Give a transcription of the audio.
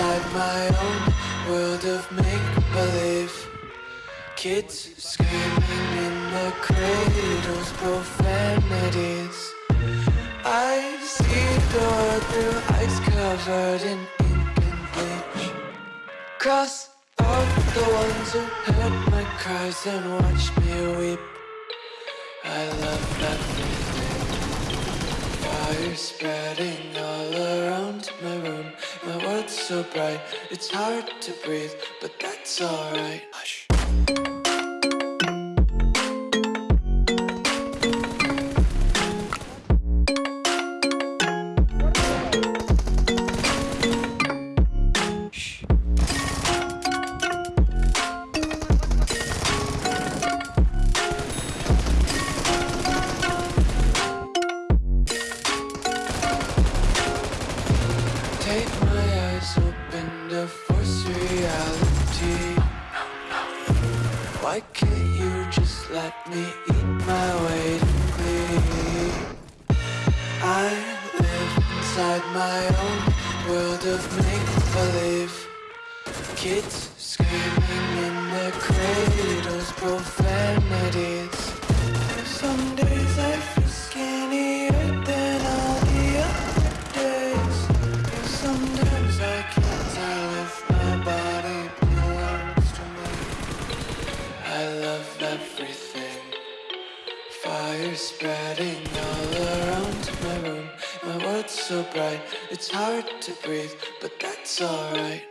inside my own world of make-believe. Kids screaming in the cradles, profanities. I see the world through eyes covered in ink and bleach. Cross out the ones who heard my cries and watched me weep. I love everything Fire spreading so bright, it's hard to breathe But that's alright Hush. Take Why can't you just let me eat my weight in glee? I live inside my own world of make-believe. Kids screaming in their cradles, profanities. Some days I feel skinnier than all the other days. Sometimes I can't tell if my body Fire spreading all around my room. My world's so bright, it's hard to breathe But that's alright